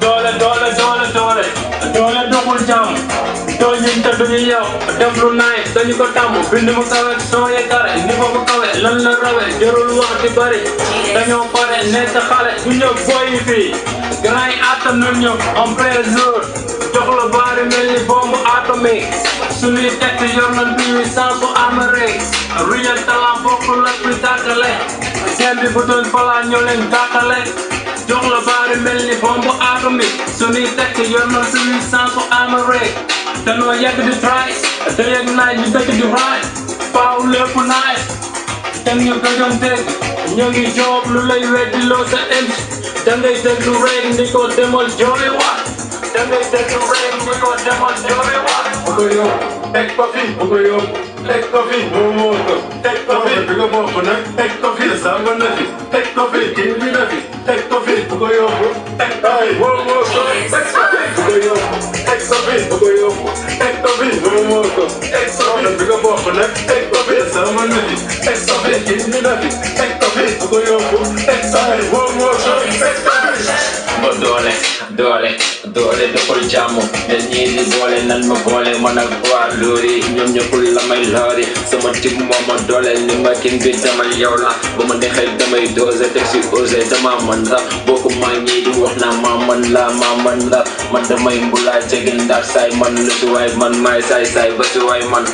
doole doole doole doole doole doxul jàmm doo ñun te duñu yow def lu naay dañu ko tàmm bind mu kawe soo ye kare. Niveau bu kawe lan la rawe. Jarul wax di bari. Dañoo pare nekk xale du ñëw boy fii grand yi attan nañ ñu en plein jour ni bombe atomique suñuy tekk yor nañ puissance bu armée real talent bokkul ak bi tàkkale seen bi bu doon falaa ñoo leen tàkkale jox la baari mel ni bombe atomique suñuy tekk yor nañ puissance bu armée danoo yàgg di try te yegg naaj ñu dëkk di raay faaw lépp naaj ten ñu gëjoon dégg ñu ngi joob lu lay weddi loo sa indi da ngay déglu rek ni ko demal jooy waat da ngay déglu rek ni ko demal jooy waat bu ko yóbbu teg ko fi bu ko yóbbu teg ko fi moo moo ko teg ko fi bi nga bokk nag teg ko fi sàmm na fi teg ko fi kii bi na fi teg ko fi bu ko yóbbu teg ko fi moo moo ko teg ko fi bu ko yóbbu teg ko fi bu ko yóbbu teg ko doole doole defal jàmm ñii di boole nan ma boole man ak waa loori. Ñoom ñëppul la may loori. Sama tib moo ma doole ni ma kin bi demal yow la. Ba ma neexee damay dose teg si osé dama man la. Bokku maa ñii di wax naa maa man la maa man la. Man damay mbulaay tegin ndax saay man lu si waay man maay saay saay ba si waay man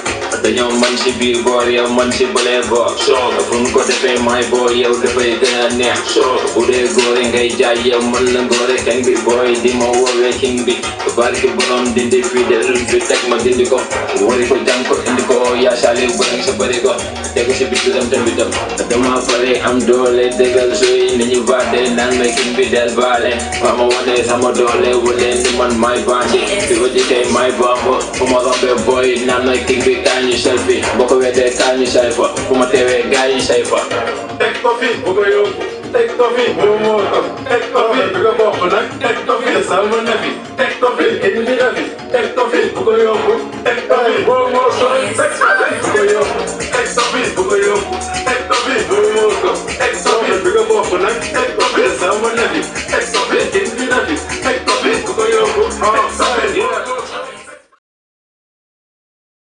dañoo man si biir boor yow man si bëlee boor soo fu ñu ko defee maay boor yow dafay gën a neex soo bu dee góor yi ngay jaay yow man la góore king bi booy di ma woowee king bi barki borom dindi fii de run fi teg ma dindi ko wari ko jàng ko indi ko yaa saali bëri sa bëri ko tegu si bitu dem tamit dem dama pare am doole dëggal suy ni ñu baade naan may king bi del baale fa ma wane sama doole wale ni man may bandi fi ko jikee may bambo fu ma rombee booy naan may king bi kaa ñu selfie boo ko weddee kaa ñu say fa. Fu ma teewee gaa yi say fa. Teg ko fi bu ko yóbbu. Teg ko fi bu moo ko. Teg ko fi bu nga bokk nag. Teg ko fi sàmm na fi teg ko ko ko ko ko ko bu ko yóbbu.